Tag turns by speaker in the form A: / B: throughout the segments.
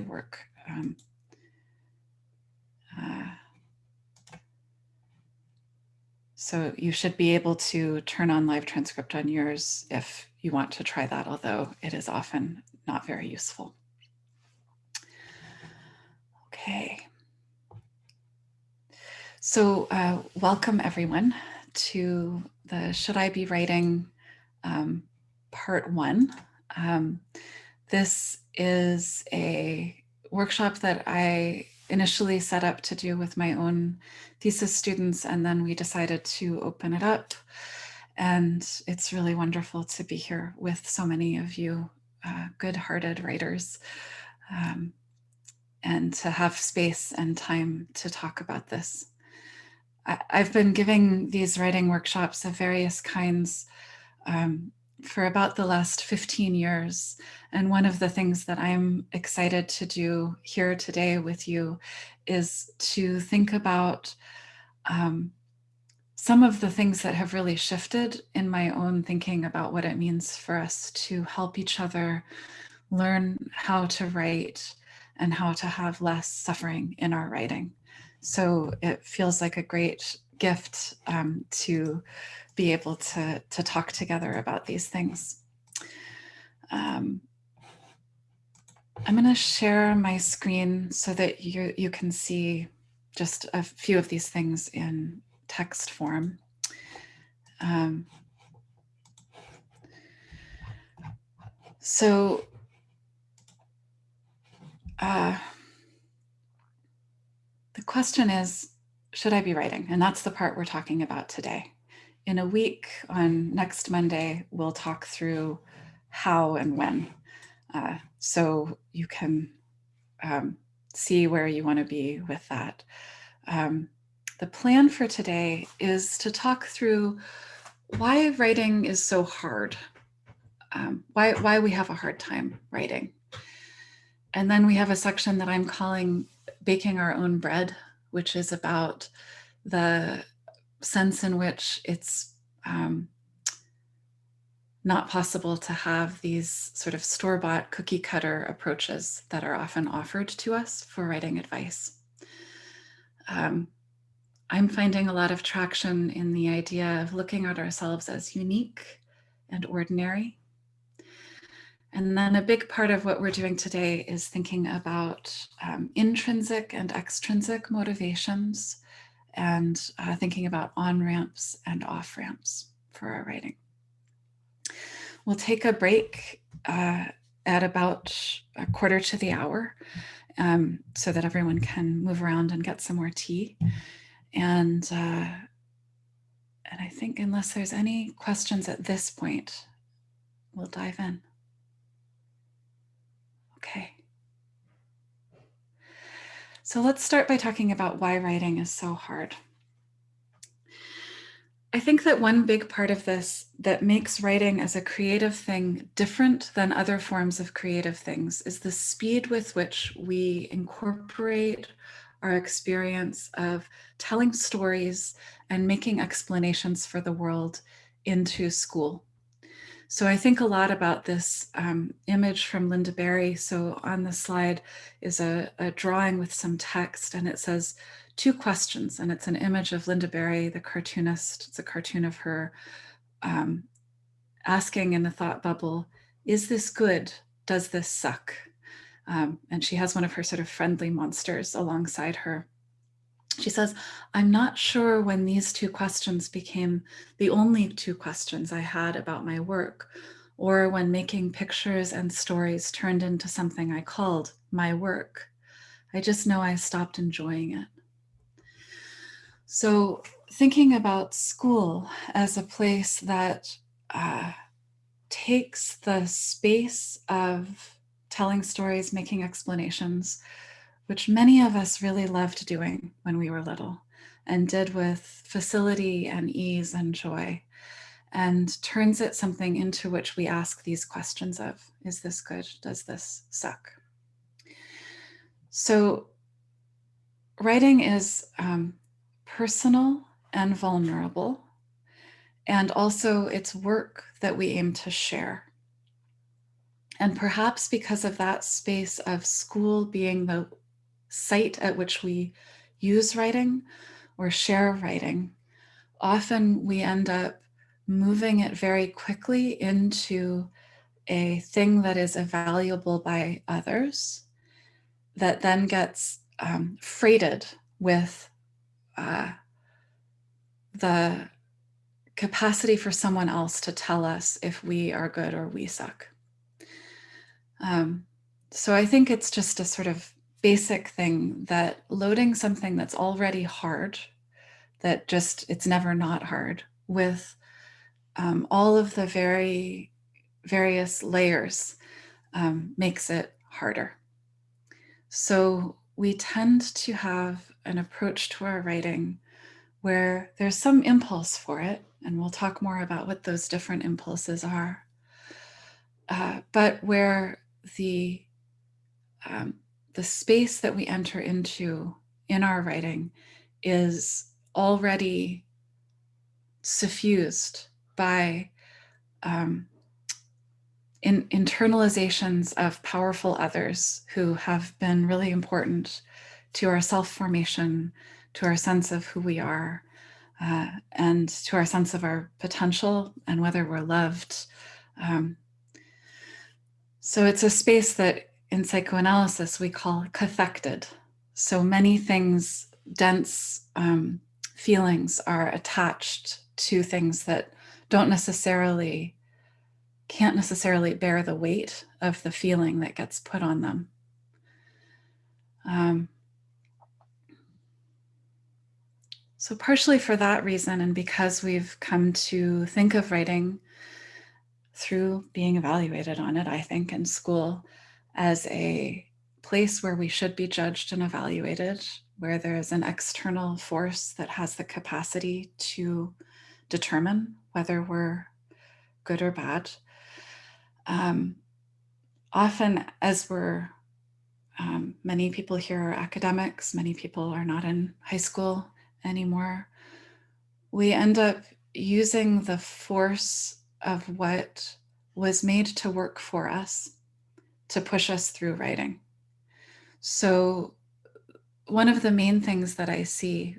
A: work. Um, uh, so you should be able to turn on live transcript on yours if you want to try that, although it is often not very useful. Okay. So uh, welcome everyone to the Should I Be Writing um, part one. Um, this is a workshop that I initially set up to do with my own thesis students, and then we decided to open it up. And it's really wonderful to be here with so many of you uh, good-hearted writers um, and to have space and time to talk about this. I, have been giving these writing workshops of various kinds um, for about the last 15 years. And one of the things that I'm excited to do here today with you is to think about um, some of the things that have really shifted in my own thinking about what it means for us to help each other learn how to write and how to have less suffering in our writing. So it feels like a great gift um, to be able to, to talk together about these things. Um, I'm going to share my screen so that you, you can see just a few of these things in text form. Um, so uh, the question is, should I be writing? And that's the part we're talking about today in a week on next Monday, we'll talk through how and when. Uh, so you can um, see where you want to be with that. Um, the plan for today is to talk through why writing is so hard, um, why, why we have a hard time writing. And then we have a section that I'm calling Baking Our Own Bread, which is about the sense in which it's um, not possible to have these sort of store-bought cookie cutter approaches that are often offered to us for writing advice. Um, I'm finding a lot of traction in the idea of looking at ourselves as unique and ordinary. And then a big part of what we're doing today is thinking about um, intrinsic and extrinsic motivations and uh, thinking about on-ramps and off-ramps for our writing. We'll take a break uh, at about a quarter to the hour um, so that everyone can move around and get some more tea. And, uh, and I think unless there's any questions at this point, we'll dive in. Okay. So let's start by talking about why writing is so hard. I think that one big part of this that makes writing as a creative thing different than other forms of creative things is the speed with which we incorporate our experience of telling stories and making explanations for the world into school. So I think a lot about this um, image from Lynda Barry. So on the slide is a, a, drawing with some text and it says two questions and it's an image of Lynda Barry, the cartoonist. It's a cartoon of her um, asking in the thought bubble, is this good? Does this suck? Um, and she has one of her sort of friendly monsters alongside her. She says, I'm not sure when these two questions became the only two questions I had about my work, or when making pictures and stories turned into something I called my work. I just know I stopped enjoying it. So thinking about school as a place that uh, takes the space of telling stories, making explanations, which many of us really loved doing when we were little and did with facility and ease and joy and turns it something into which we ask these questions of, is this good? Does this suck? So writing is um, personal and vulnerable, and also it's work that we aim to share. And perhaps because of that space of school being the site at which we use writing or share writing, often we end up moving it very quickly into a thing that is valuable by others that then gets um, freighted with uh, the capacity for someone else to tell us if we are good or we suck. Um, so I think it's just a sort of basic thing that loading something that's already hard, that just, it's never not hard, with um, all of the very various layers um, makes it harder. So we tend to have an approach to our writing where there's some impulse for it, and we'll talk more about what those different impulses are, uh, but where the, um, the space that we enter into in our writing is already suffused by um, in internalizations of powerful others who have been really important to our self-formation, to our sense of who we are, uh, and to our sense of our potential and whether we're loved. Um, so it's a space that in psychoanalysis we call cathected. So many things, dense um, feelings are attached to things that don't necessarily can't necessarily bear the weight of the feeling that gets put on them. Um, so partially for that reason, and because we've come to think of writing through being evaluated on it, I think, in school as a place where we should be judged and evaluated, where there is an external force that has the capacity to determine whether we're good or bad. Um, often as we're, um, many people here are academics, many people are not in high school anymore, we end up using the force of what was made to work for us to push us through writing. So one of the main things that I see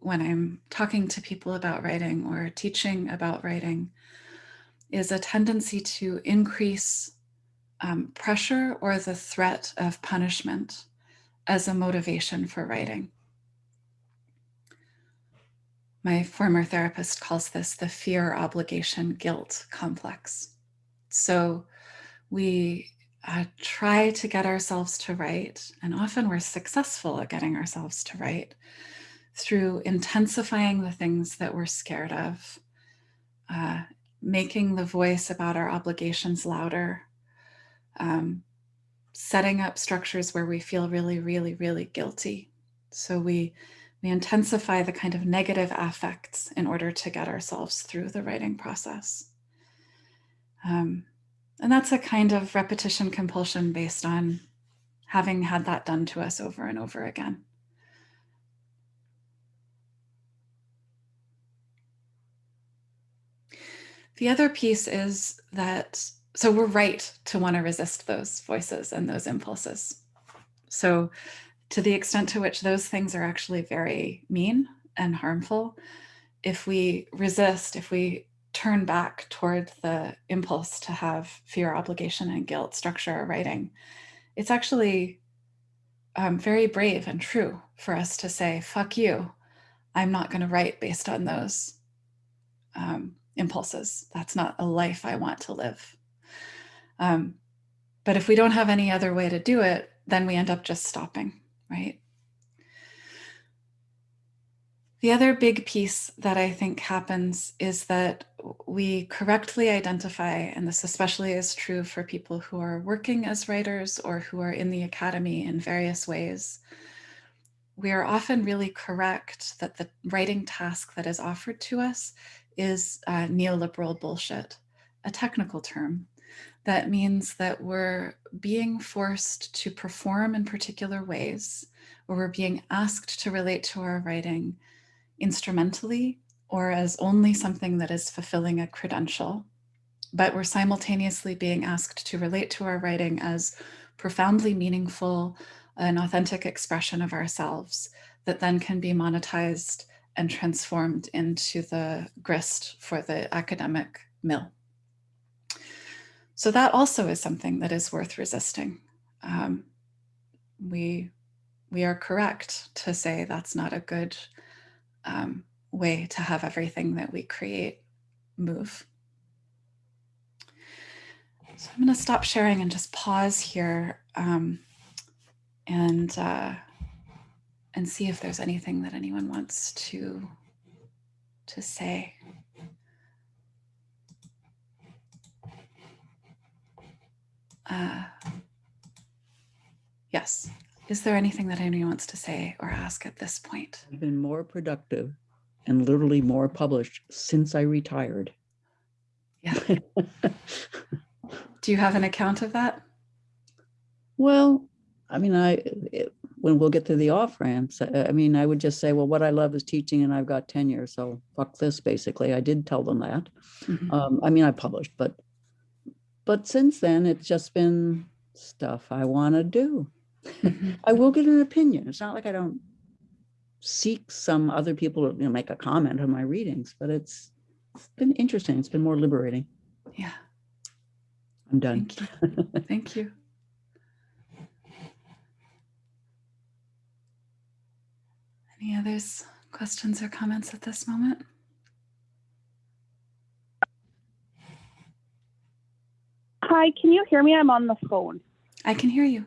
A: when I'm talking to people about writing or teaching about writing is a tendency to increase um, pressure or the threat of punishment as a motivation for writing. My former therapist calls this the fear, obligation, guilt complex. So we uh, try to get ourselves to write, and often we're successful at getting ourselves to write through intensifying the things that we're scared of, uh, making the voice about our obligations louder, um, setting up structures where we feel really, really, really guilty. So we, we intensify the kind of negative affects in order to get ourselves through the writing process. Um, and that's a kind of repetition compulsion based on having had that done to us over and over again. The other piece is that, so we're right to want to resist those voices and those impulses. So to the extent to which those things are actually very mean and harmful, if we resist, if we turn back toward the impulse to have fear, obligation, and guilt structure our writing, it's actually um, very brave and true for us to say, fuck you, I'm not going to write based on those um, impulses. That's not a life I want to live. Um, but if we don't have any other way to do it, then we end up just stopping, right? The other big piece that I think happens is that we correctly identify, and this especially is true for people who are working as writers or who are in the academy in various ways, we are often really correct that the writing task that is offered to us is uh, neoliberal bullshit, a technical term. That means that we're being forced to perform in particular ways, or we're being asked to relate to our writing instrumentally or as only something that is fulfilling a credential, but we're simultaneously being asked to relate to our writing as profoundly meaningful, an authentic expression of ourselves that then can be monetized and transformed into the grist for the academic mill. So that also is something that is worth resisting. Um, we, we are correct to say that's not a good um, way to have everything that we create move. So I'm going to stop sharing and just pause here um, and uh, and see if there's anything that anyone wants to to say. Uh, yes. Is there anything that anyone wants to say or ask at this point?
B: I've been more productive and literally more published since I retired.
A: Yeah. Do you have an account of that?
B: Well, I mean, I it, when we'll get to the off ramps, I, I mean, I would just say, well, what I love is teaching, and I've got tenure, so fuck this. Basically, I did tell them that. Mm -hmm. um, I mean, I published, but but since then, it's just been stuff I want to do. Mm -hmm. I will get an opinion. It's not like I don't seek some other people to you know, make a comment on my readings, but it's it's been interesting. It's been more liberating.
A: Yeah.
B: I'm done.
A: Thank you. Thank you. Any others, questions or comments at this moment?
C: Hi, can you hear me? I'm on the phone.
A: I can hear you.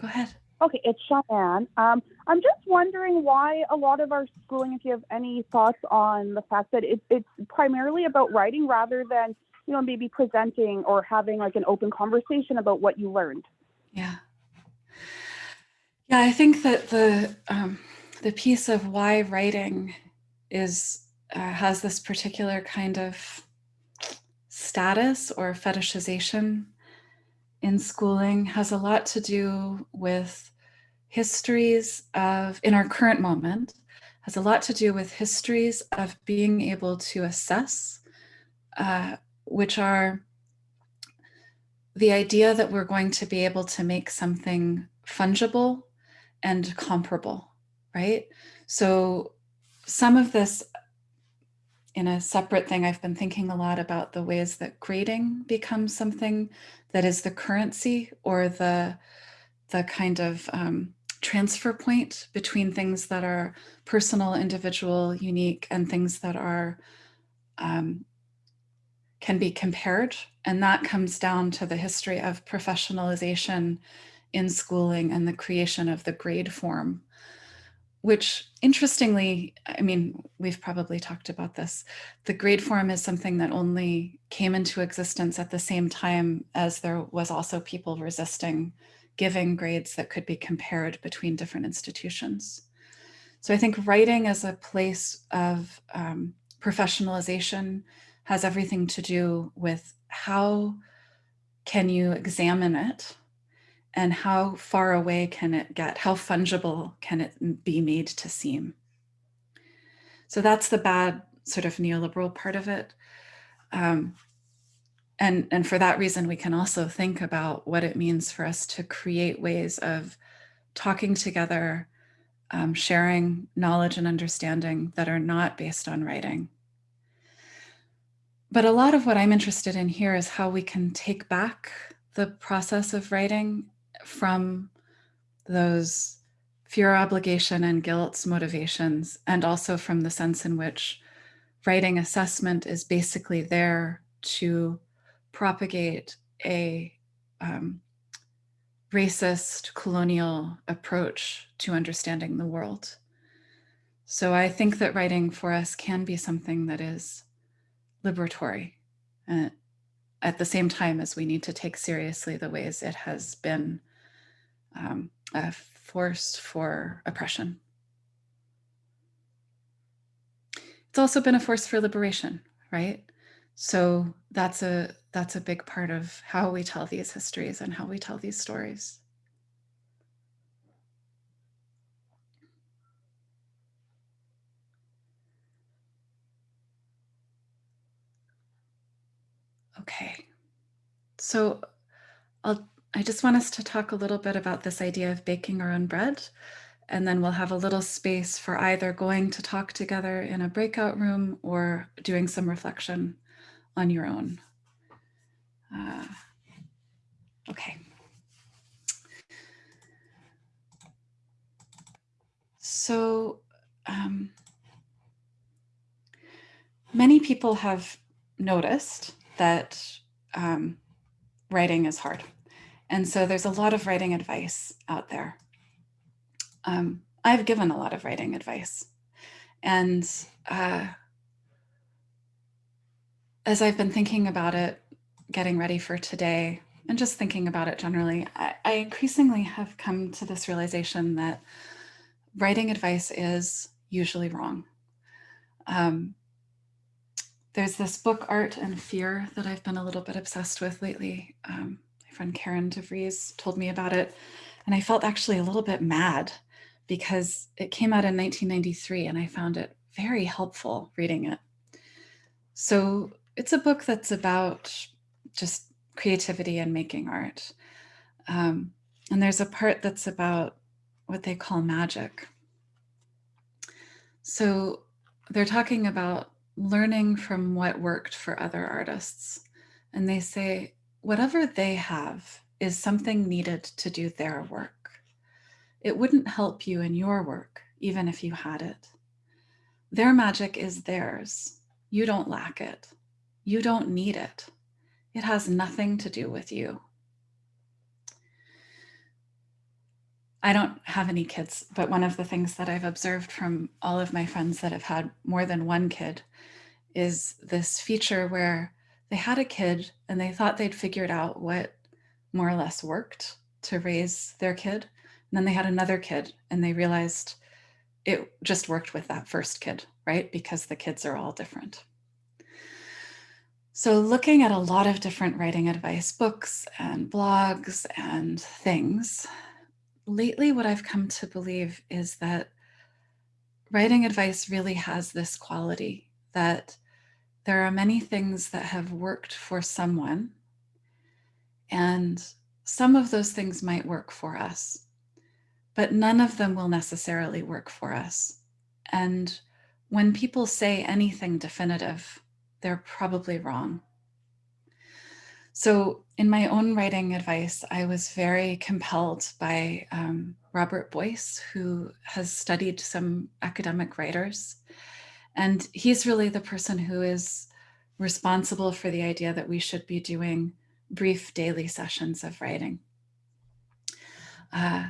A: Go ahead.
C: Okay, it's Cheyenne. Um, I'm just wondering why a lot of our schooling, if you have any thoughts on the fact that it, it's primarily about writing rather than, you know, maybe presenting or having like an open conversation about what you learned.
A: Yeah. Yeah, I think that the um, the piece of why writing is uh, has this particular kind of status or fetishization in schooling has a lot to do with histories of, in our current moment, has a lot to do with histories of being able to assess, uh, which are the idea that we're going to be able to make something fungible and comparable, right? So some of this in a separate thing, I've been thinking a lot about the ways that grading becomes something that is the currency or the, the kind of um, transfer point between things that are personal, individual, unique, and things that are um, can be compared. And that comes down to the history of professionalization in schooling and the creation of the grade form which interestingly, I mean, we've probably talked about this. The grade form is something that only came into existence at the same time as there was also people resisting giving grades that could be compared between different institutions. So I think writing as a place of um, professionalization has everything to do with how can you examine it and how far away can it get? How fungible can it be made to seem? So that's the bad sort of neoliberal part of it. Um, and, and for that reason, we can also think about what it means for us to create ways of talking together, um, sharing knowledge and understanding that are not based on writing. But a lot of what I'm interested in here is how we can take back the process of writing from those fear, obligation, and guilt's motivations, and also from the sense in which writing assessment is basically there to propagate a um, racist colonial approach to understanding the world. So I think that writing for us can be something that is liberatory uh, at the same time as we need to take seriously the ways it has been um, a force for oppression. It's also been a force for liberation, right? So that's a that's a big part of how we tell these histories and how we tell these stories. Okay. So I'll, I just want us to talk a little bit about this idea of baking our own bread. And then we'll have a little space for either going to talk together in a breakout room or doing some reflection on your own. Uh, okay. So um, many people have noticed that um, writing is hard. And so there's a lot of writing advice out there. Um, I've given a lot of writing advice. And uh, as I've been thinking about it, getting ready for today, and just thinking about it generally, I, I increasingly have come to this realization that writing advice is usually wrong. Um, there's this book, Art and Fear, that I've been a little bit obsessed with lately. Um, friend Karen DeVries told me about it, and I felt actually a little bit mad because it came out in 1993 and I found it very helpful reading it. So it's a book that's about just creativity and making art. Um, and there's a part that's about what they call magic. So they're talking about learning from what worked for other artists. And they say, whatever they have is something needed to do their work. It wouldn't help you in your work, even if you had it. Their magic is theirs. You don't lack it. You don't need it. It has nothing to do with you. I don't have any kids, but one of the things that I've observed from all of my friends that have had more than one kid is this feature where they had a kid and they thought they'd figured out what more or less worked to raise their kid. And then they had another kid and they realized it just worked with that first kid, right? Because the kids are all different. So looking at a lot of different writing advice books and blogs and things, lately what I've come to believe is that writing advice really has this quality that there are many things that have worked for someone and some of those things might work for us, but none of them will necessarily work for us. And when people say anything definitive, they're probably wrong. So in my own writing advice, I was very compelled by um, Robert Boice, who has studied some academic writers. And he's really the person who is responsible for the idea that we should be doing brief daily sessions of writing. Uh,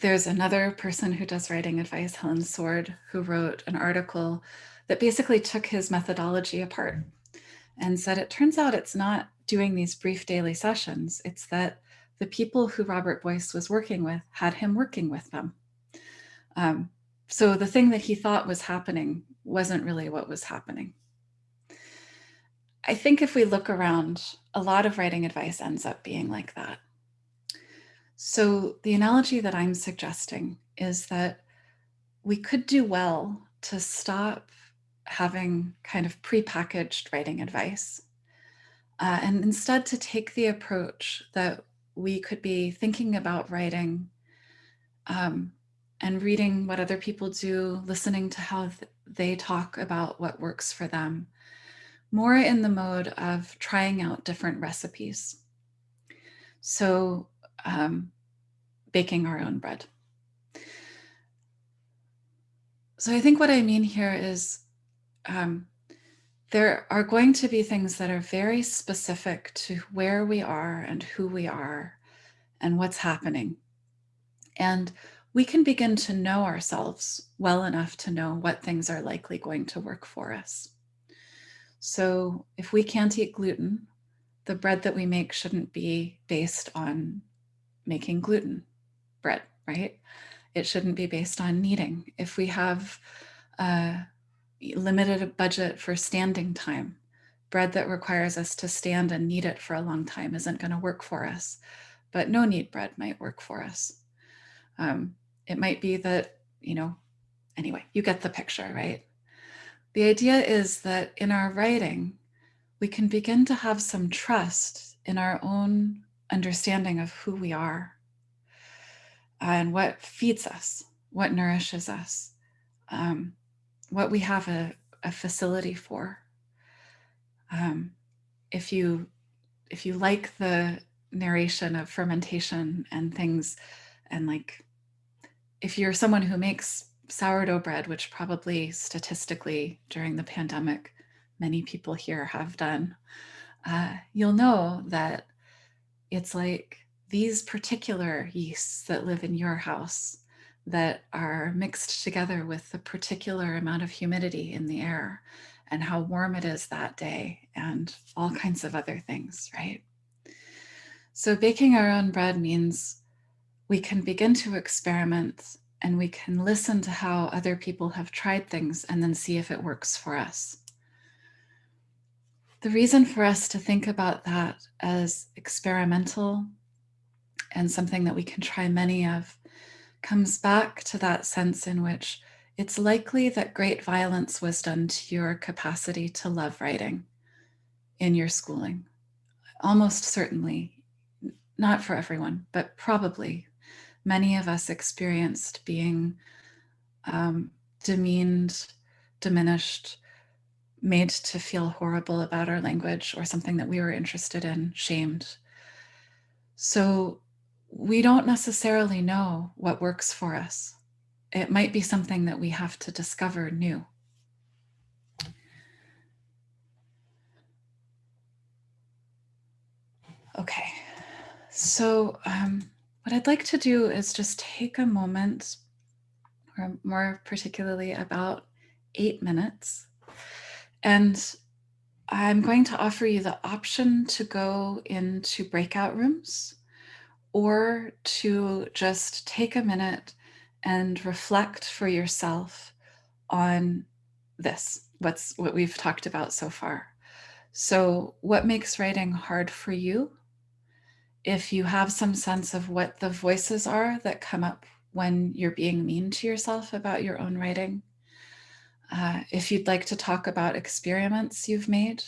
A: there's another person who does writing advice, Helen Sword, who wrote an article that basically took his methodology apart and said, it turns out it's not doing these brief daily sessions. It's that the people who Robert Boice was working with had him working with them. Um, so the thing that he thought was happening wasn't really what was happening. I think if we look around, a lot of writing advice ends up being like that. So the analogy that I'm suggesting is that we could do well to stop having kind of prepackaged writing advice. Uh, and instead to take the approach that we could be thinking about writing um, and reading what other people do, listening to how th they talk about what works for them, more in the mode of trying out different recipes. So um, baking our own bread. So I think what I mean here is um, there are going to be things that are very specific to where we are and who we are and what's happening. And we can begin to know ourselves well enough to know what things are likely going to work for us. So if we can't eat gluten, the bread that we make shouldn't be based on making gluten bread, right? It shouldn't be based on kneading. If we have a limited budget for standing time. Bread that requires us to stand and knead it for a long time isn't going to work for us, but no knead bread might work for us. Um, it might be that, you know, anyway, you get the picture, right? The idea is that in our writing, we can begin to have some trust in our own understanding of who we are and what feeds us, what nourishes us, um, what we have a, a facility for. Um, if you if you like the narration of fermentation and things and like if you're someone who makes sourdough bread, which probably statistically during the pandemic, many people here have done, uh, you'll know that it's like these particular yeasts that live in your house that are mixed together with the particular amount of humidity in the air and how warm it is that day and all kinds of other things, right? So baking our own bread means we can begin to experiment and we can listen to how other people have tried things and then see if it works for us. The reason for us to think about that as experimental and something that we can try many of comes back to that sense in which it's likely that great violence was done to your capacity to love writing in your schooling. Almost certainly, not for everyone, but probably many of us experienced being um, demeaned, diminished, made to feel horrible about our language or something that we were interested in, shamed. So we don't necessarily know what works for us. It might be something that we have to discover new. Okay, so um, what I'd like to do is just take a moment, or more particularly about eight minutes, and I'm going to offer you the option to go into breakout rooms or to just take a minute and reflect for yourself on this, what's what we've talked about so far. So what makes writing hard for you? If you have some sense of what the voices are that come up when you're being mean to yourself about your own writing, uh, if you'd like to talk about experiments you've made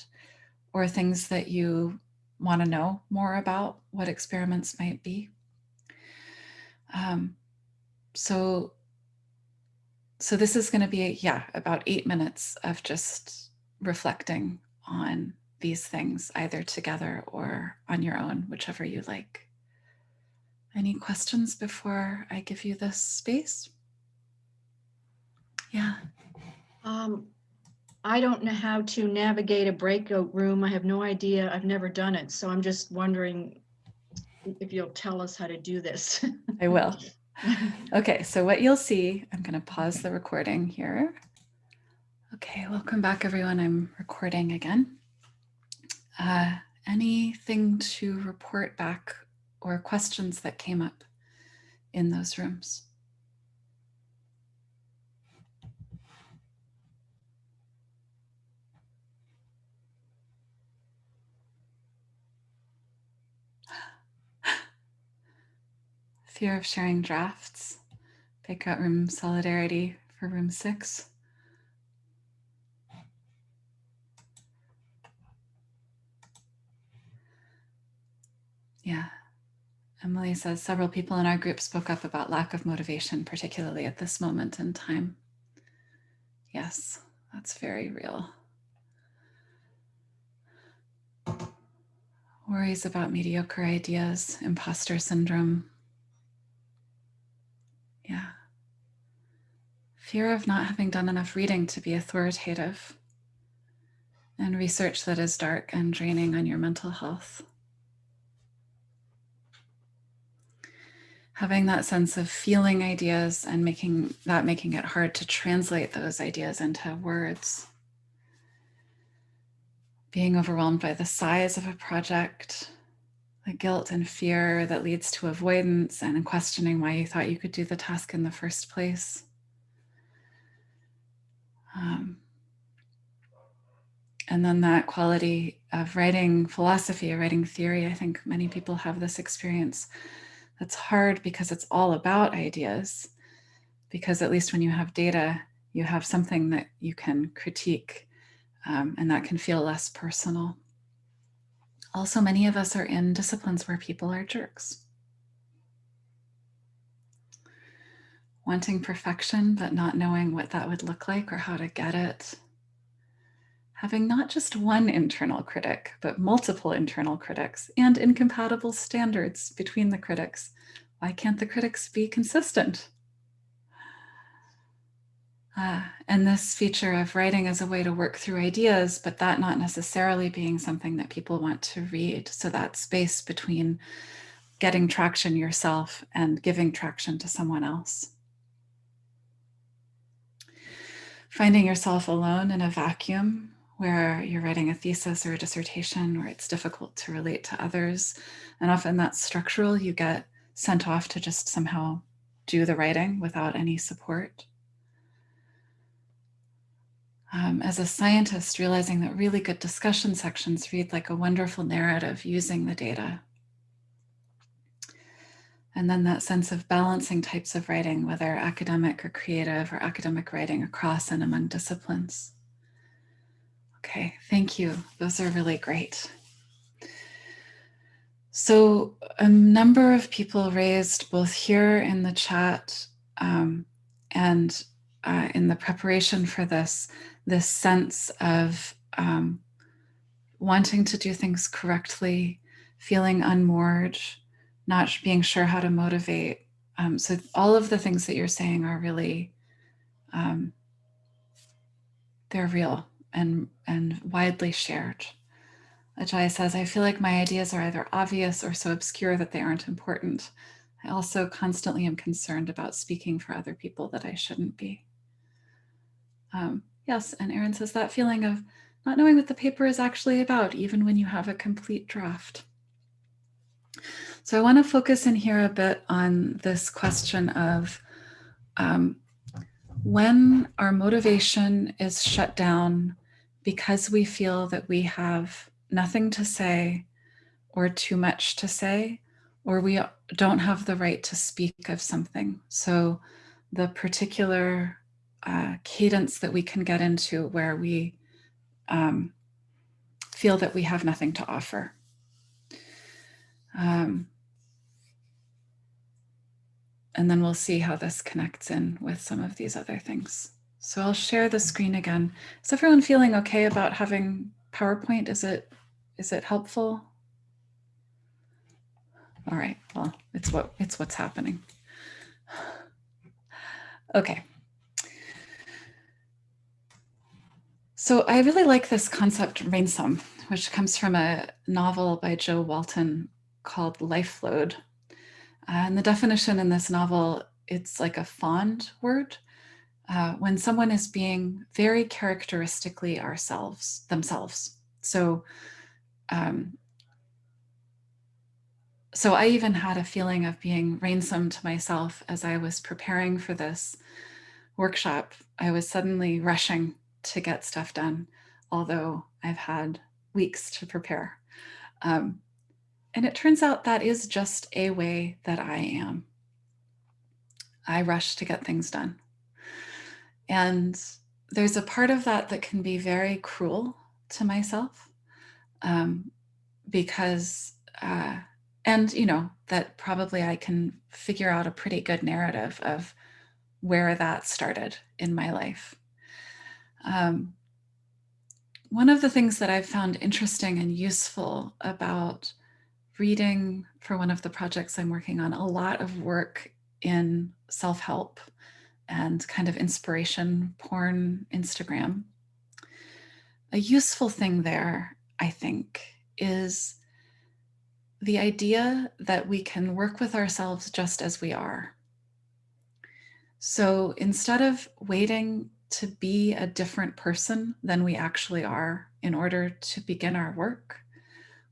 A: or things that you want to know more about what experiments might be. Um, so, so this is going to be, yeah, about eight minutes of just reflecting on these things either together or on your own, whichever you like. Any questions before I give you this space? Yeah.
D: Um, I don't know how to navigate a breakout room. I have no idea. I've never done it. So I'm just wondering if you'll tell us how to do this.
A: I will. Okay, so what you'll see, I'm going to pause the recording here. Okay, welcome back everyone. I'm recording again. Uh, anything to report back or questions that came up in those rooms? Fear of sharing drafts, breakout room solidarity for room six. Yeah. Emily says several people in our group spoke up about lack of motivation, particularly at this moment in time. Yes, that's very real. Worries about mediocre ideas, imposter syndrome. Yeah. Fear of not having done enough reading to be authoritative and research that is dark and draining on your mental health. Having that sense of feeling ideas and making that making it hard to translate those ideas into words. Being overwhelmed by the size of a project, the guilt and fear that leads to avoidance and questioning why you thought you could do the task in the first place. Um, and then that quality of writing philosophy or writing theory, I think many people have this experience that's hard because it's all about ideas. Because at least when you have data, you have something that you can critique um, and that can feel less personal. Also, many of us are in disciplines where people are jerks. Wanting perfection, but not knowing what that would look like or how to get it. Having not just one internal critic, but multiple internal critics and incompatible standards between the critics. Why can't the critics be consistent? Uh, and this feature of writing as a way to work through ideas, but that not necessarily being something that people want to read. So that space between getting traction yourself and giving traction to someone else. Finding yourself alone in a vacuum where you're writing a thesis or a dissertation where it's difficult to relate to others. And often that's structural. You get sent off to just somehow do the writing without any support um, as a scientist, realizing that really good discussion sections read like a wonderful narrative using the data. And then that sense of balancing types of writing, whether academic or creative or academic writing across and among disciplines. Okay, thank you. Those are really great. So a number of people raised both here in the chat um, and uh, in the preparation for this this sense of um, wanting to do things correctly, feeling unmoored, not being sure how to motivate. Um, so all of the things that you're saying are really, um, they're real and, and widely shared. Ajay says, I feel like my ideas are either obvious or so obscure that they aren't important. I also constantly am concerned about speaking for other people that I shouldn't be. Um, Yes, and Erin says that feeling of not knowing what the paper is actually about, even when you have a complete draft. So I want to focus in here a bit on this question of um, when our motivation is shut down because we feel that we have nothing to say or too much to say, or we don't have the right to speak of something. So the particular uh, cadence that we can get into where we um, feel that we have nothing to offer. Um, and then we'll see how this connects in with some of these other things. So I'll share the screen again. Is everyone feeling okay about having PowerPoint? Is it is it helpful? All right, well, it's what it's what's happening. Okay. So I really like this concept rainsome, which comes from a novel by Jo Walton called Lifelode. And the definition in this novel, it's like a fond word. Uh, when someone is being very characteristically ourselves, themselves. So, um, so I even had a feeling of being rainsome to myself as I was preparing for this workshop. I was suddenly rushing to get stuff done, although I've had weeks to prepare. Um, and it turns out that is just a way that I am. I rush to get things done. And there's a part of that that can be very cruel to myself um, because, uh, and you know, that probably I can figure out a pretty good narrative of where that started in my life. Um, one of the things that I've found interesting and useful about reading for one of the projects I'm working on, a lot of work in self-help and kind of inspiration porn Instagram. A useful thing there, I think, is the idea that we can work with ourselves just as we are. So instead of waiting to be a different person than we actually are in order to begin our work.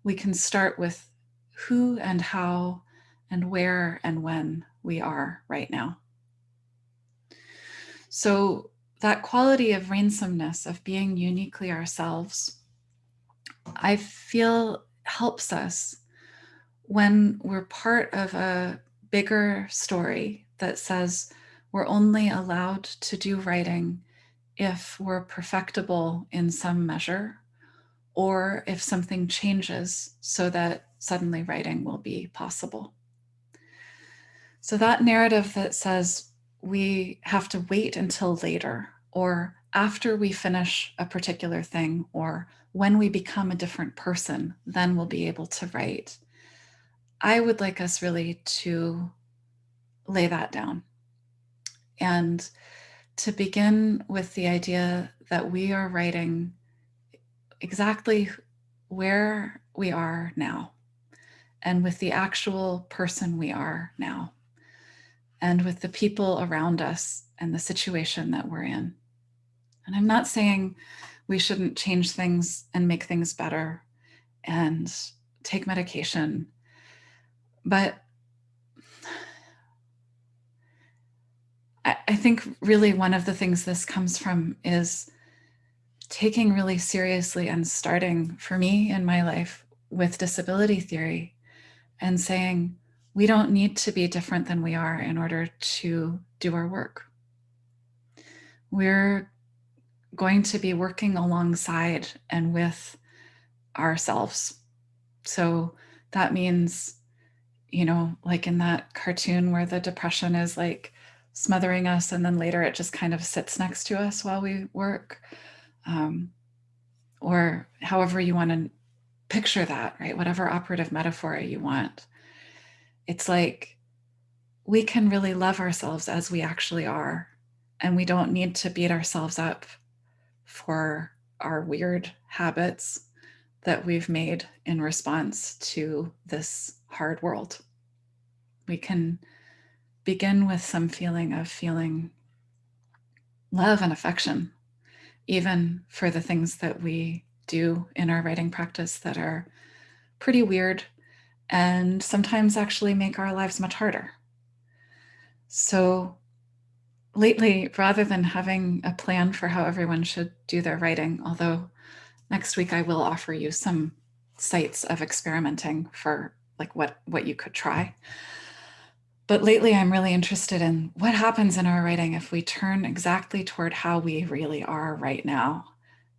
A: We can start with who and how and where and when we are right now. So that quality of rainsomeness, of being uniquely ourselves, I feel helps us when we're part of a bigger story that says we're only allowed to do writing if we're perfectible in some measure, or if something changes so that suddenly writing will be possible. So that narrative that says we have to wait until later or after we finish a particular thing or when we become a different person, then we'll be able to write. I would like us really to lay that down and to begin with the idea that we are writing exactly where we are now and with the actual person we are now and with the people around us and the situation that we're in. And I'm not saying we shouldn't change things and make things better and take medication, but I, think really one of the things this comes from is taking really seriously and starting for me in my life with disability theory and saying, we don't need to be different than we are in order to do our work. We're going to be working alongside and with ourselves. So that means, you know, like in that cartoon where the depression is like smothering us and then later it just kind of sits next to us while we work. Um, or however you want to picture that, right? Whatever operative metaphor you want it's like we can really love ourselves as we actually are. And we don't need to beat ourselves up for our weird habits that we've made in response to this hard world. We can begin with some feeling of feeling love and affection, even for the things that we do in our writing practice that are pretty weird and sometimes actually make our lives much harder. So lately, rather than having a plan for how everyone should do their writing, although next week I will offer you some sites of experimenting for like what, what you could try. But lately I'm really interested in what happens in our writing if we turn exactly toward how we really are right now.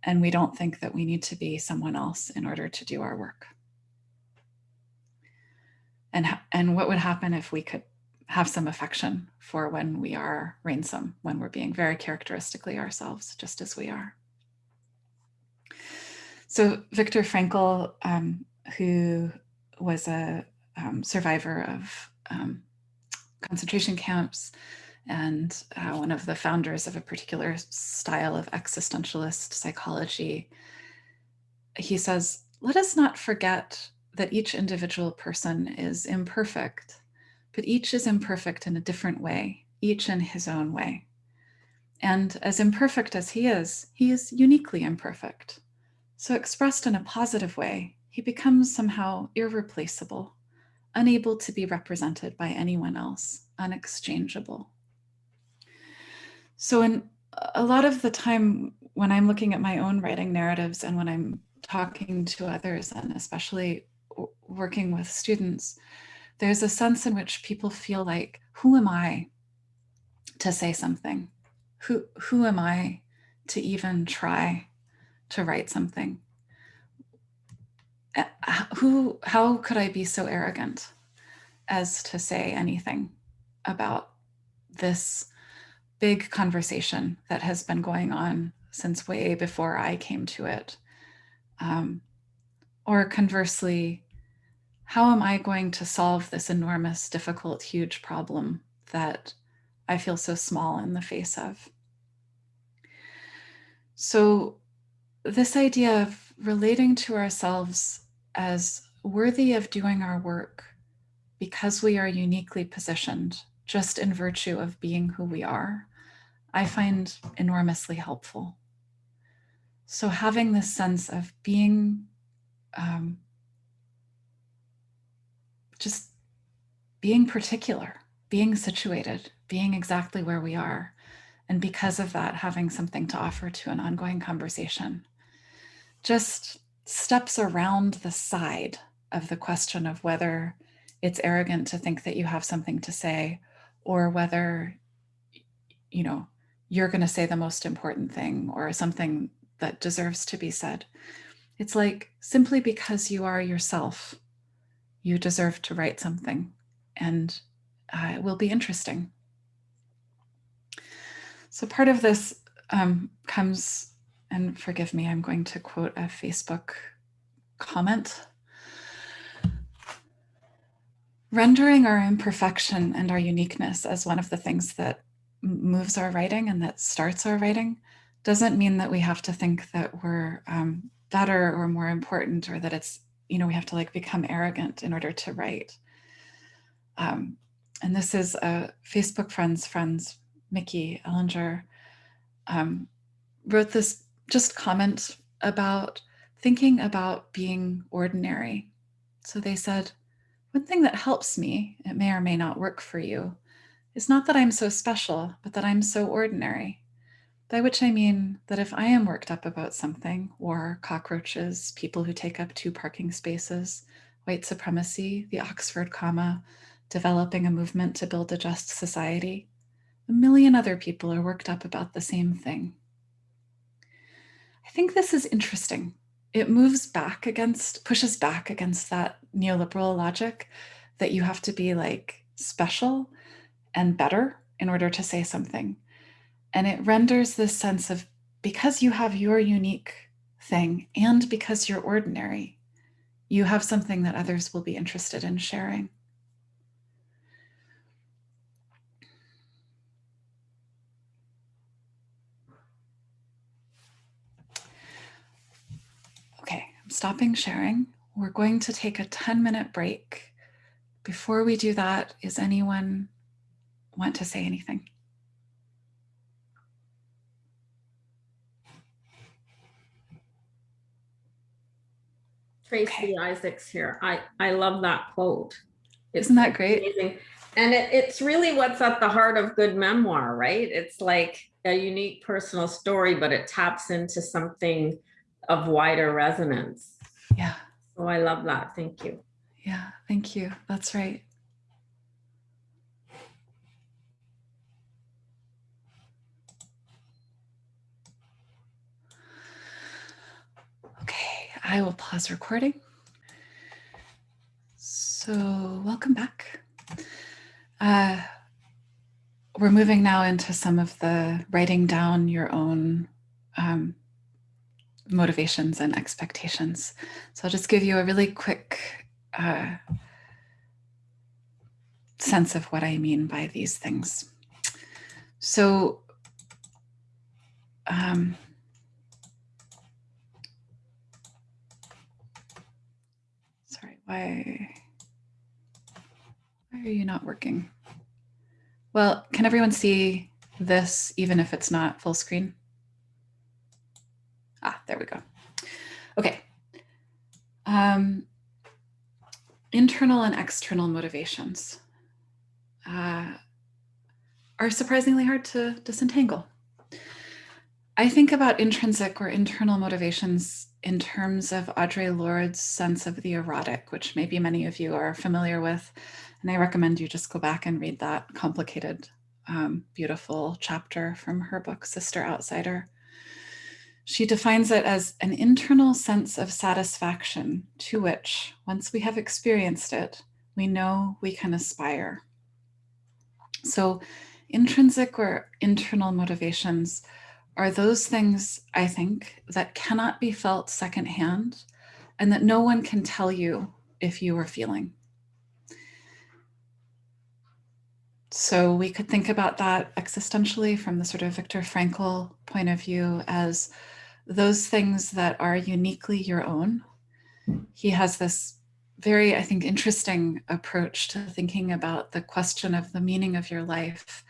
A: And we don't think that we need to be someone else in order to do our work and, and what would happen if we could have some affection for when we are ransom, when we're being very characteristically ourselves, just as we are. So Viktor Frankl, um, who was a um, survivor of um, concentration camps and uh, one of the founders of a particular style of existentialist psychology, he says, let us not forget that each individual person is imperfect, but each is imperfect in a different way, each in his own way. And as imperfect as he is, he is uniquely imperfect. So expressed in a positive way, he becomes somehow irreplaceable, unable to be represented by anyone else, unexchangeable. So in a lot of the time when I'm looking at my own writing narratives and when I'm talking to others and especially working with students, there's a sense in which people feel like, who am I to say something? Who, who am I to even try to write something? Who, how could I be so arrogant as to say anything about this big conversation that has been going on since way before I came to it? Um, or conversely, how am I going to solve this enormous, difficult, huge problem that I feel so small in the face of? So this idea of relating to ourselves as worthy of doing our work because we are uniquely positioned just in virtue of being who we are, I find enormously helpful. So having this sense of being um, just being particular, being situated, being exactly where we are. And because of that, having something to offer to an ongoing conversation. Just steps around the side of the question of whether it's arrogant to think that you have something to say or whether, you know, you're going to say the most important thing or something that deserves to be said. It's like simply because you are yourself, you deserve to write something and uh, it will be interesting. So part of this um, comes, and forgive me, I'm going to quote a Facebook comment. Rendering our imperfection and our uniqueness as one of the things that moves our writing and that starts our writing doesn't mean that we have to think that we're um, better or more important or that it's, you know, we have to like become arrogant in order to write. Um, and this is a Facebook friend's friends, Mickey Ellinger, um, wrote this just comment about thinking about being ordinary. So they said, one thing that helps me, it may or may not work for you, is not that I'm so special, but that I'm so ordinary. By which I mean that if I am worked up about something, or cockroaches, people who take up two parking spaces, white supremacy, the Oxford comma, developing a movement to build a just society, a million other people are worked up about the same thing. I think this is interesting. It moves back against, pushes back against that neoliberal logic that you have to be like special and better in order to say something. And it renders this sense of because you have your unique thing and because you're ordinary, you have something that others will be interested in sharing. Okay, I'm stopping sharing. We're going to take a 10 minute break. Before we do that, is anyone want to say anything?
E: Tracy
A: Okay.
E: Isaacs here. I, I love that quote. It's
A: Isn't that great?
E: amazing. And it, it's really what's at the heart of good memoir, right? It's like a unique personal story, but it taps into something of wider resonance.
A: Yeah,
E: So I love that. Thank you.
A: yeah, thank you. That's right. Okay, I will pause recording. So welcome back. Uh, we're moving now into some of the writing down your own um, motivations and expectations. So I'll just give you a really quick uh, sense of what I mean by these things. So um, why, why are you not working? Well, can everyone see this even if it's not full screen? Ah, there we go. Okay. Um, internal and external motivations uh, are surprisingly hard to disentangle. I think about intrinsic or internal motivations in terms of Audre Lorde's sense of the erotic, which maybe many of you are familiar with. And I recommend you just go back and read that complicated, um, beautiful chapter from her book, Sister Outsider. She defines it as an internal sense of satisfaction to which, once we have experienced it, we know we can aspire. So intrinsic or internal motivations are those things, I think, that cannot be felt secondhand and that no one can tell you if you are feeling. So we could think about that existentially from the sort of Viktor Frankl point of view as those things that are uniquely your own. He has this very, I think, interesting approach to thinking about the question of the meaning of your life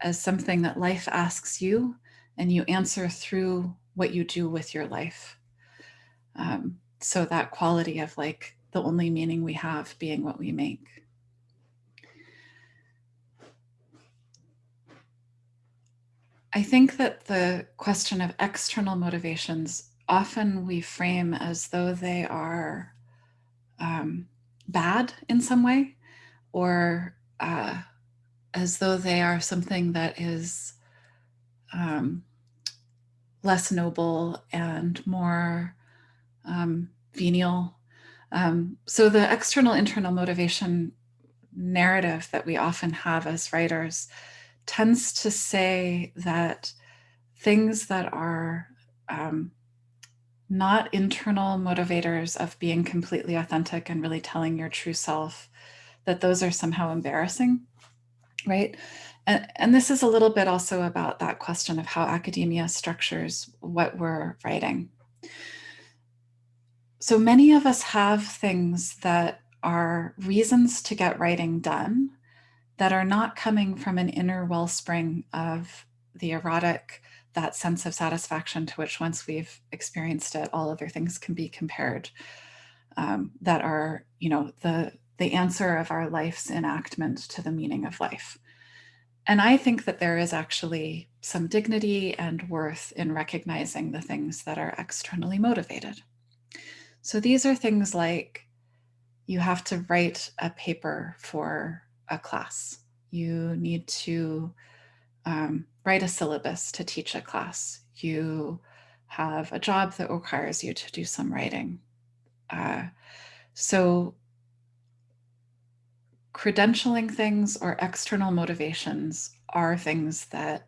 A: as something that life asks you and you answer through what you do with your life. Um, so that quality of like the only meaning we have being what we make. I think that the question of external motivations often we frame as though they are um, bad in some way or uh, as though they are something that is um, less noble and more um, venial. Um, so the external internal motivation narrative that we often have as writers tends to say that things that are um, not internal motivators of being completely authentic and really telling your true self, that those are somehow embarrassing, right? And, and this is a little bit also about that question of how academia structures what we're writing. So many of us have things that are reasons to get writing done that are not coming from an inner wellspring of the erotic, that sense of satisfaction to which once we've experienced it, all other things can be compared. Um, that are, you know, the, the answer of our life's enactment to the meaning of life. And I think that there is actually some dignity and worth in recognizing the things that are externally motivated. So these are things like you have to write a paper for a class. You need to um, write a syllabus to teach a class. You have a job that requires you to do some writing. Uh, so credentialing things or external motivations are things that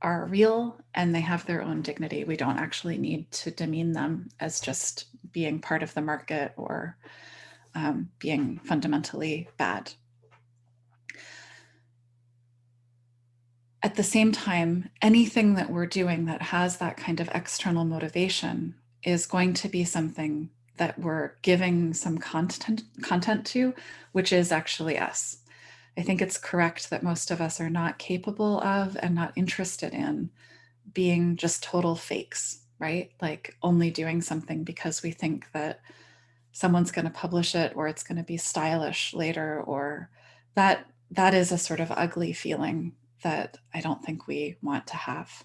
A: are real and they have their own dignity. We don't actually need to demean them as just being part of the market or um, being fundamentally bad. At the same time, anything that we're doing that has that kind of external motivation is going to be something that we're giving some content content to, which is actually us. I think it's correct that most of us are not capable of and not interested in being just total fakes, right? Like only doing something because we think that someone's going to publish it or it's going to be stylish later or that that is a sort of ugly feeling that I don't think we want to have.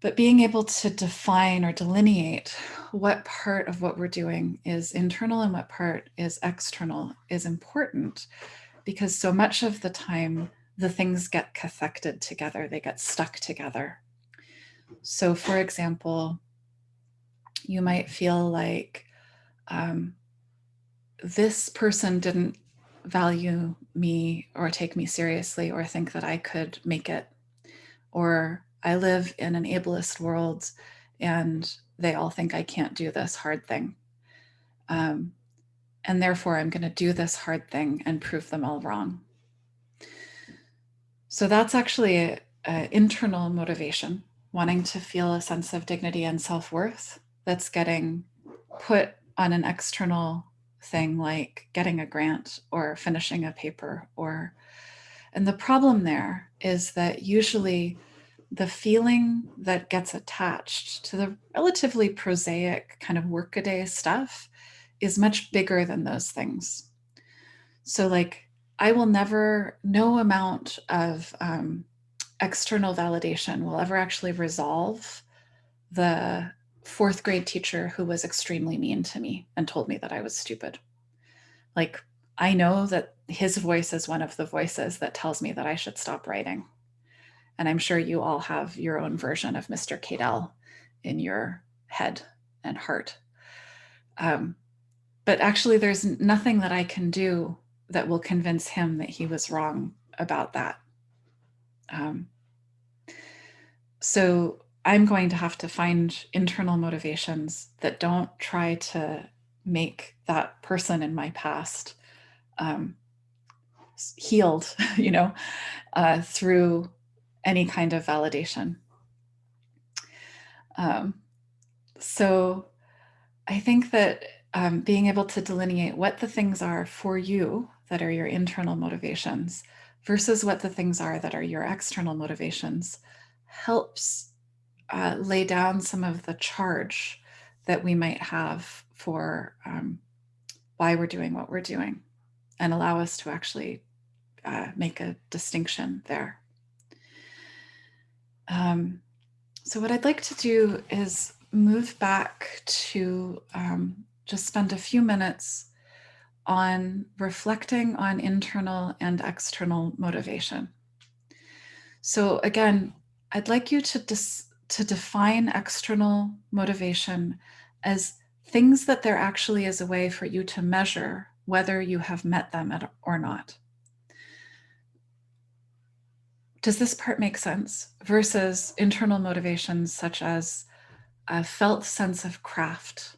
A: But being able to define or delineate what part of what we're doing is internal and what part is external is important because so much of the time the things get cathected together, they get stuck together. So for example, you might feel like um, this person didn't value me or take me seriously or think that I could make it or I live in an ableist world and they all think I can't do this hard thing. Um, and therefore I'm gonna do this hard thing and prove them all wrong. So that's actually an internal motivation, wanting to feel a sense of dignity and self-worth that's getting put on an external thing like getting a grant or finishing a paper or and the problem there is that usually the feeling that gets attached to the relatively prosaic kind of workaday stuff is much bigger than those things. So like, I will never, no amount of um, external validation will ever actually resolve the fourth grade teacher who was extremely mean to me and told me that I was stupid. Like, I know that his voice is one of the voices that tells me that I should stop writing. And I'm sure you all have your own version of Mr. Cadell in your head and heart. Um, but actually there's nothing that I can do that will convince him that he was wrong about that. Um, so I'm going to have to find internal motivations that don't try to make that person in my past um, healed, you know, uh, through any kind of validation. Um, so I think that um, being able to delineate what the things are for you that are your internal motivations versus what the things are that are your external motivations helps uh, lay down some of the charge that we might have for um, why we're doing what we're doing and allow us to actually uh, make a distinction there. Um, so what I'd like to do is move back to um, just spend a few minutes on reflecting on internal and external motivation. So again, I'd like you to, to define external motivation as things that there actually is a way for you to measure whether you have met them or not. Does this part make sense? Versus internal motivations such as a felt sense of craft,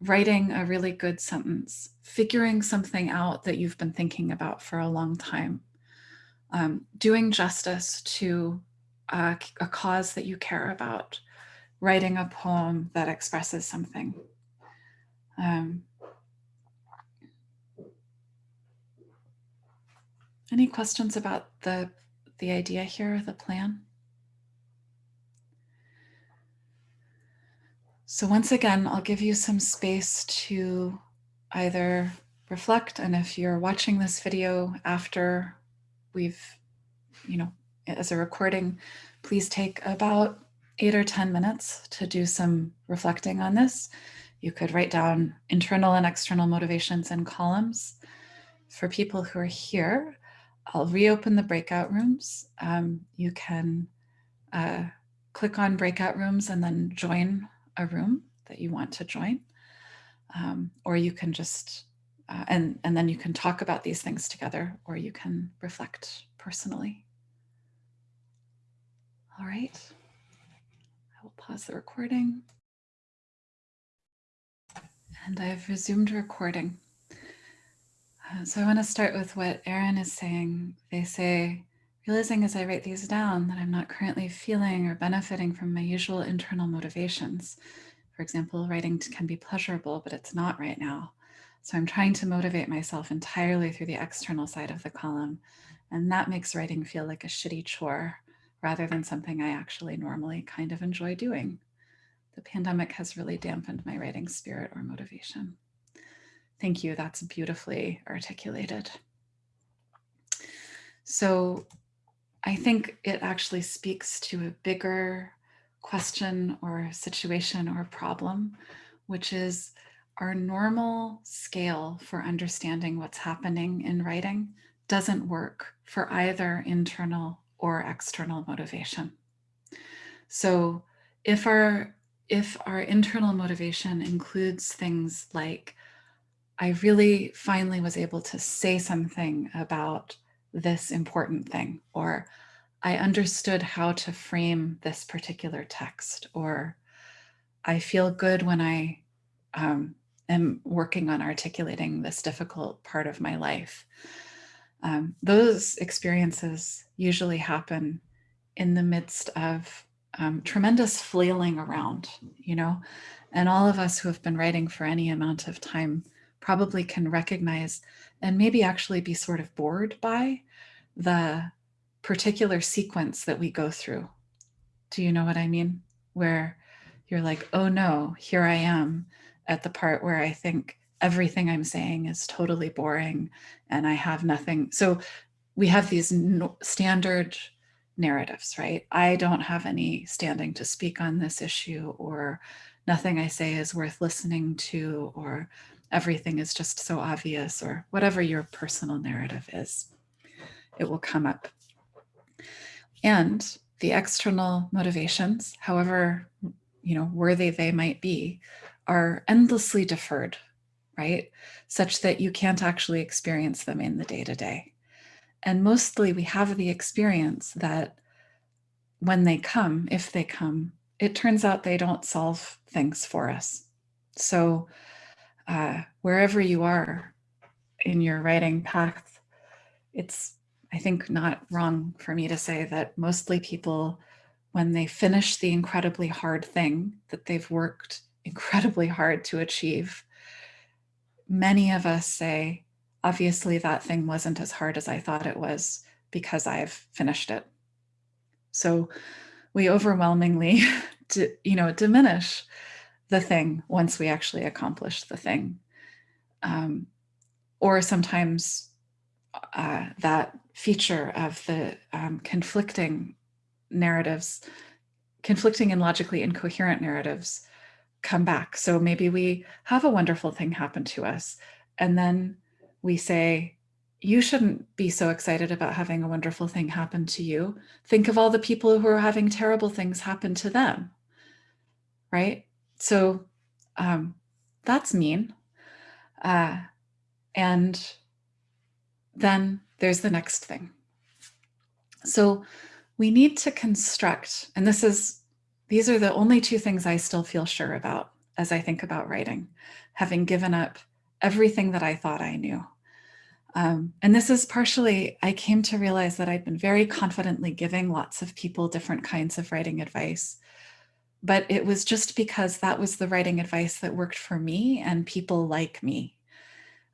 A: writing a really good sentence, figuring something out that you've been thinking about for a long time, um, doing justice to a, a cause that you care about, writing a poem that expresses something. Um, any questions about the, the idea here, the plan? So once again, I'll give you some space to either reflect and if you're watching this video after we've, you know, as a recording, please take about eight or 10 minutes to do some reflecting on this. You could write down internal and external motivations in columns. For people who are here, I'll reopen the breakout rooms. Um, you can uh, click on breakout rooms and then join a room that you want to join. Um, or you can just, uh, and, and then you can talk about these things together or you can reflect personally. All right, I will pause the recording. And I've resumed recording. Uh, so I want to start with what Erin is saying. They say, realizing as I write these down that I'm not currently feeling or benefiting from my usual internal motivations. For example, writing can be pleasurable, but it's not right now. So I'm trying to motivate myself entirely through the external side of the column. And that makes writing feel like a shitty chore rather than something I actually normally kind of enjoy doing. The pandemic has really dampened my writing spirit or motivation. Thank you, that's beautifully articulated. So I think it actually speaks to a bigger question or situation or problem, which is our normal scale for understanding what's happening in writing doesn't work for either internal or external motivation. So if our if our internal motivation includes things like, I really finally was able to say something about this important thing, or I understood how to frame this particular text, or I feel good when I um, am working on articulating this difficult part of my life. Um, those experiences usually happen in the midst of um, tremendous flailing around, you know, and all of us who have been writing for any amount of time probably can recognize and maybe actually be sort of bored by the particular sequence that we go through. Do you know what I mean? Where you're like, oh no, here I am at the part where I think everything I'm saying is totally boring and I have nothing. So we have these no standard narratives, right? I don't have any standing to speak on this issue or nothing I say is worth listening to or everything is just so obvious or whatever your personal narrative is, it will come up. And the external motivations, however, you know, worthy they might be, are endlessly deferred, right? Such that you can't actually experience them in the day to day. And mostly we have the experience that when they come, if they come, it turns out they don't solve things for us. So uh, wherever you are in your writing path, it's, I think, not wrong for me to say that mostly people, when they finish the incredibly hard thing that they've worked incredibly hard to achieve, many of us say, obviously that thing wasn't as hard as I thought it was because I've finished it. So we overwhelmingly, you know, diminish the thing once we actually accomplish the thing. Um, or sometimes uh, that feature of the um, conflicting narratives, conflicting and logically incoherent narratives come back. So maybe we have a wonderful thing happen to us and then we say, you shouldn't be so excited about having a wonderful thing happen to you. Think of all the people who are having terrible things happen to them, right? So um, that's mean. Uh, and then there's the next thing. So we need to construct, and this is, these are the only two things I still feel sure about as I think about writing, having given up everything that I thought I knew. Um, and this is partially, I came to realize that I'd been very confidently giving lots of people different kinds of writing advice. But it was just because that was the writing advice that worked for me and people like me.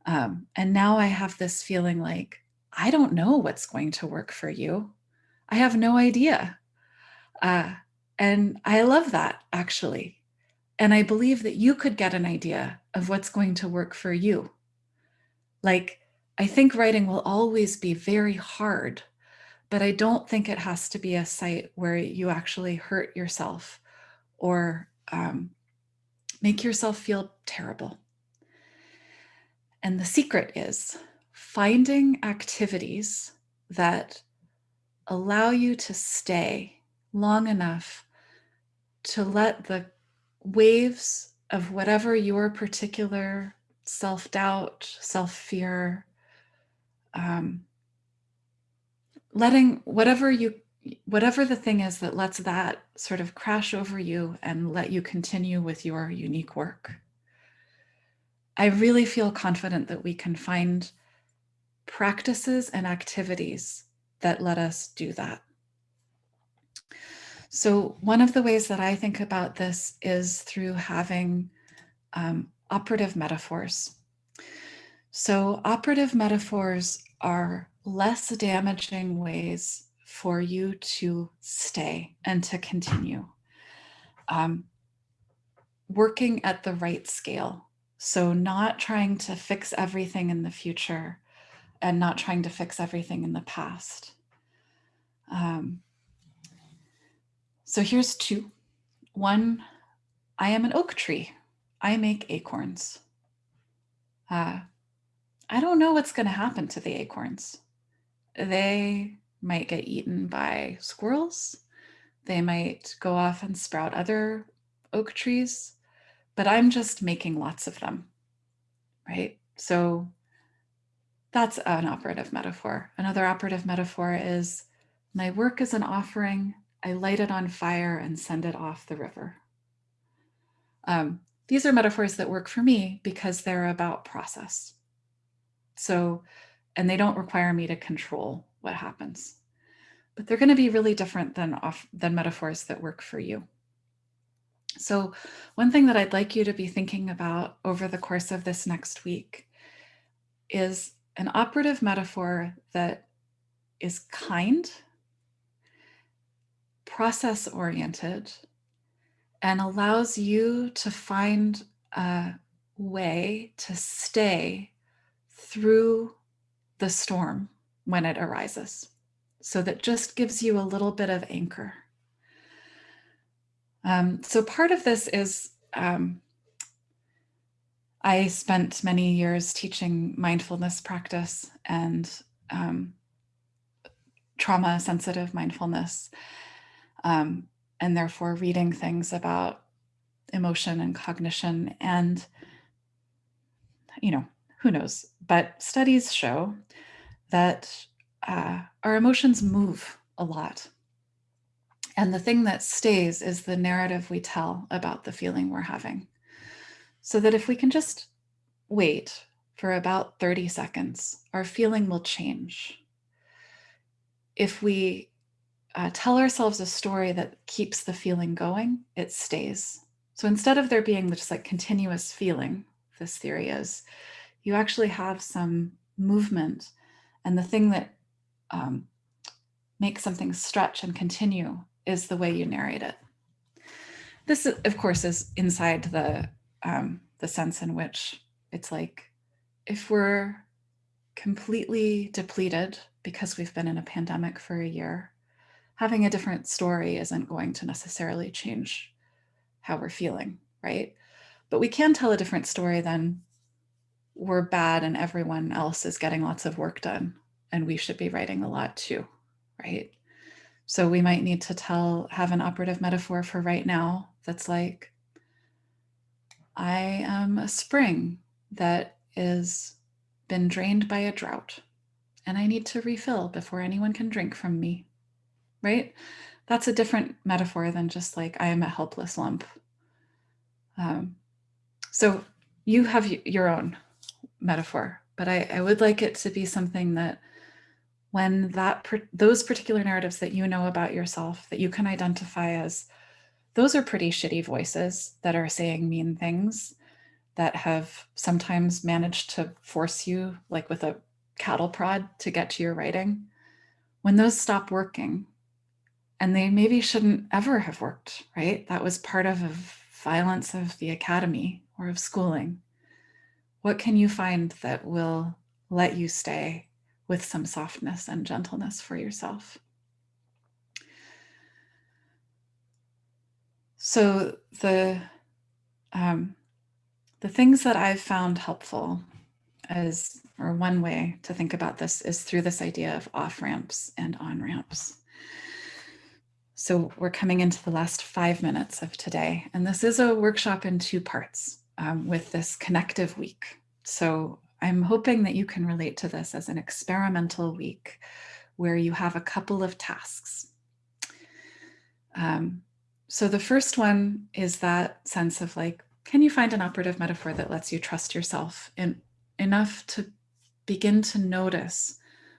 A: Um, and now I have this feeling like, I don't know what's going to work for you. I have no idea. Uh, and I love that actually. And I believe that you could get an idea of what's going to work for you. Like, I think writing will always be very hard, but I don't think it has to be a site where you actually hurt yourself or um, make yourself feel terrible. And the secret is finding activities that allow you to stay long enough to let the waves of whatever your particular self-doubt, self-fear, um, letting whatever you whatever the thing is that lets that sort of crash over you and let you continue with your unique work. I really feel confident that we can find practices and activities that let us do that. So one of the ways that I think about this is through having um, operative metaphors. So operative metaphors are less damaging ways for you to stay and to continue. Um, working at the right scale. So not trying to fix everything in the future and not trying to fix everything in the past. Um, so here's two. One, I am an oak tree. I make acorns. Uh, I don't know what's going to happen to the acorns. They might get eaten by squirrels. They might go off and sprout other oak trees, but I'm just making lots of them, right? So that's an operative metaphor. Another operative metaphor is my work is an offering. I light it on fire and send it off the river. Um, these are metaphors that work for me because they're about process. So, and they don't require me to control what happens, but they're going to be really different than off than metaphors that work for you. So one thing that I'd like you to be thinking about over the course of this next week is an operative metaphor that is kind, process oriented, and allows you to find a way to stay through the storm when it arises. So that just gives you a little bit of anchor. Um, so part of this is um, I spent many years teaching mindfulness practice and um, trauma sensitive mindfulness, um, and therefore reading things about emotion and cognition. And, you know, who knows, but studies show that uh, our emotions move a lot. And the thing that stays is the narrative we tell about the feeling we're having. So that if we can just wait for about 30 seconds, our feeling will change. If we uh, tell ourselves a story that keeps the feeling going, it stays. So instead of there being just like continuous feeling, this theory is, you actually have some movement and the thing that um, makes something stretch and continue is the way you narrate it. This, of course, is inside the, um, the sense in which it's like, if we're completely depleted because we've been in a pandemic for a year, having a different story isn't going to necessarily change how we're feeling, right? But we can tell a different story than we're bad and everyone else is getting lots of work done and we should be writing a lot too, right? So we might need to tell, have an operative metaphor for right now that's like, I am a spring that is been drained by a drought and I need to refill before anyone can drink from me, right? That's a different metaphor than just like I am a helpless lump. Um, so you have your own metaphor, but I, I would like it to be something that when that those particular narratives that you know about yourself that you can identify as those are pretty shitty voices that are saying mean things that have sometimes managed to force you like with a cattle prod to get to your writing. When those stop working and they maybe shouldn't ever have worked right? That was part of a violence of the academy or of schooling what can you find that will let you stay with some softness and gentleness for yourself so the um, the things that I've found helpful as or one way to think about this is through this idea of off ramps and on ramps. So we're coming into the last five minutes of today, and this is a workshop in two parts um, with this connective week. So I'm hoping that you can relate to this as an experimental week where you have a couple of tasks. Um, so the first one is that sense of like, can you find an operative metaphor that lets you trust yourself in, enough to begin to notice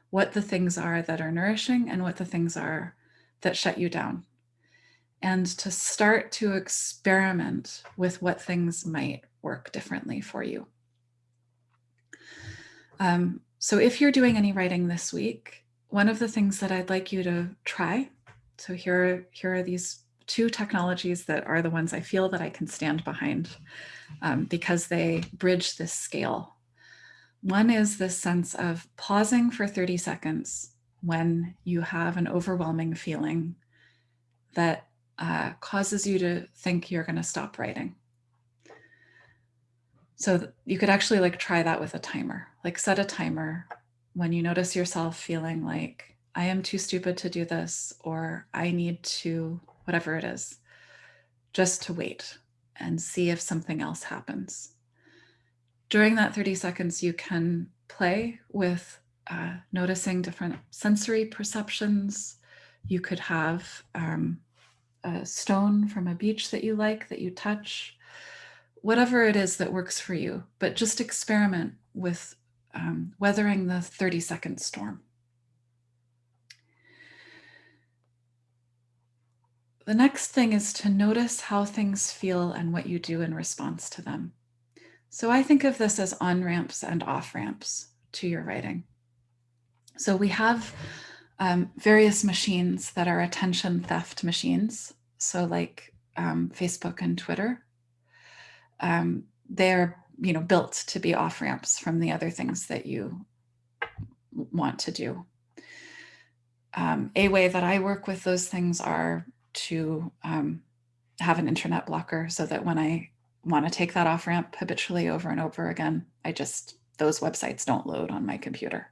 A: what the things are that are nourishing and what the things are that shut you down? And to start to experiment with what things might work differently for you. Um, so if you're doing any writing this week, one of the things that I'd like you to try, so here, here are these two technologies that are the ones I feel that I can stand behind um, because they bridge this scale. One is this sense of pausing for 30 seconds when you have an overwhelming feeling that uh, causes you to think you're going to stop writing. So you could actually like try that with a timer, like set a timer when you notice yourself feeling like I am too stupid to do this, or I need to whatever it is, just to wait and see if something else happens. During that 30 seconds, you can play with uh, noticing different sensory perceptions. You could have um, a stone from a beach that you like that you touch, whatever it is that works for you, but just experiment with um, weathering the 30 second storm. The next thing is to notice how things feel and what you do in response to them. So I think of this as on ramps and off ramps to your writing. So we have um, various machines that are attention theft machines. So like um, Facebook and Twitter, um, they're you know built to be off ramps from the other things that you want to do. Um, a way that I work with those things are to um, have an internet blocker so that when I want to take that off ramp habitually over and over again, I just, those websites don't load on my computer.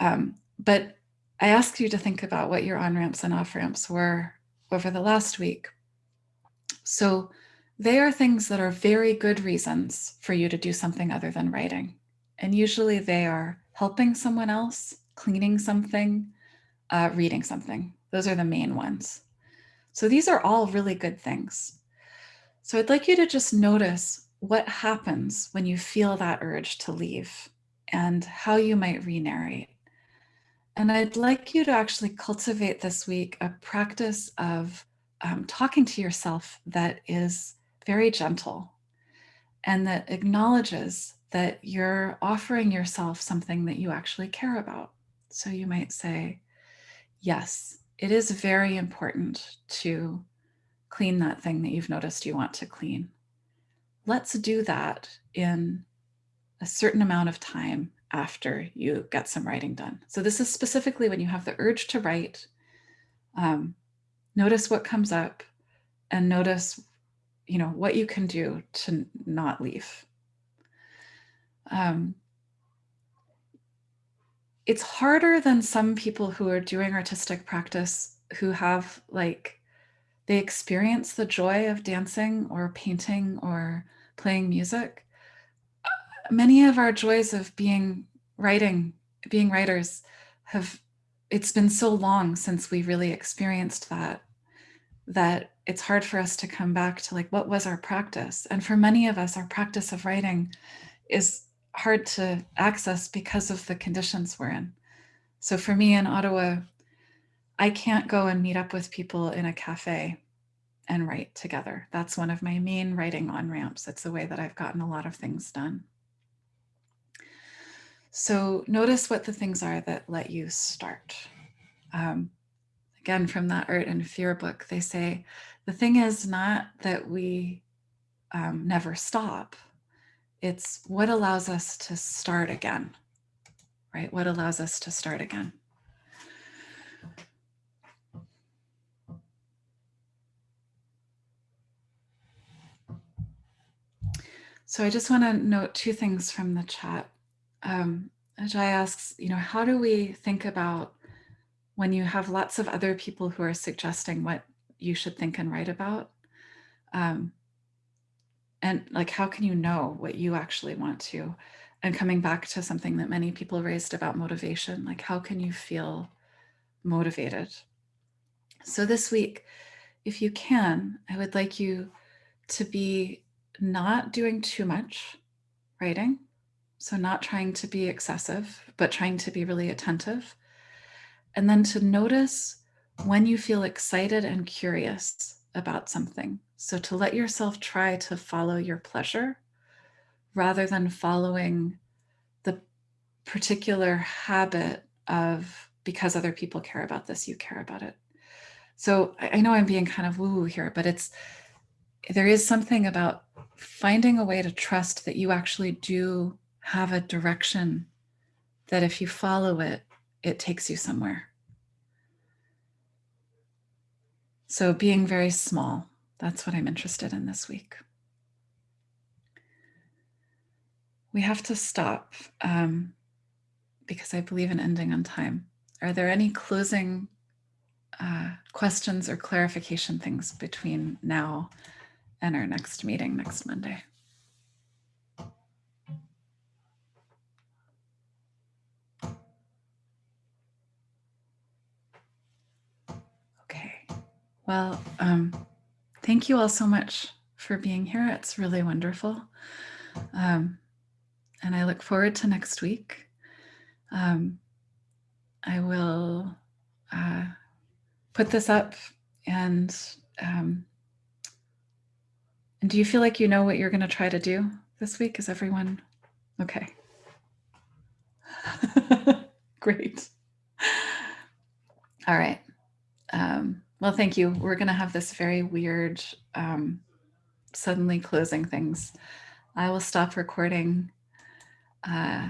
A: Um, but I ask you to think about what your on ramps and off ramps were over the last week. So they are things that are very good reasons for you to do something other than writing. And usually they are helping someone else, cleaning something, uh, reading something. Those are the main ones. So these are all really good things. So I'd like you to just notice what happens when you feel that urge to leave and how you might re-narrate. And I'd like you to actually cultivate this week a practice of um, talking to yourself that is very gentle and that acknowledges that you're offering yourself something that you actually care about. So you might say, yes, it is very important to clean that thing that you've noticed you want to clean. Let's do that in a certain amount of time after you get some writing done. So this is specifically when you have the urge to write, um, notice what comes up and notice, you know, what you can do to not leave. Um, it's harder than some people who are doing artistic practice who have like they experience the joy of dancing or painting or playing music. Many of our joys of being writing, being writers have, it's been so long since we really experienced that, that it's hard for us to come back to like, what was our practice? And for many of us, our practice of writing is hard to access because of the conditions we're in. So for me in Ottawa, I can't go and meet up with people in a cafe and write together. That's one of my main writing on ramps. It's the way that I've gotten a lot of things done. So notice what the things are that let you start. Um, again, from that Art and Fear book, they say, the thing is not that we um, never stop. It's what allows us to start again, right? What allows us to start again. So I just want to note two things from the chat. Um, Ajay asks, you know, how do we think about when you have lots of other people who are suggesting what you should think and write about? Um, and like, how can you know what you actually want to? And coming back to something that many people raised about motivation, like how can you feel motivated? So this week, if you can, I would like you to be not doing too much writing. So not trying to be excessive, but trying to be really attentive. And then to notice when you feel excited and curious about something. So to let yourself try to follow your pleasure rather than following the particular habit of because other people care about this, you care about it. So I know I'm being kind of woo-woo here, but it's there is something about finding a way to trust that you actually do have a direction that if you follow it, it takes you somewhere. So being very small, that's what I'm interested in this week. We have to stop um, because I believe in ending on time. Are there any closing uh, questions or clarification things between now and our next meeting next Monday. Well, um, thank you all so much for being here. It's really wonderful. Um, and I look forward to next week. Um, I will uh, put this up and um, and do you feel like you know what you're going to try to do this week? Is everyone okay? Great. All right. Um, well, thank you. We're going to have this very weird, um, suddenly closing things. I will stop recording uh,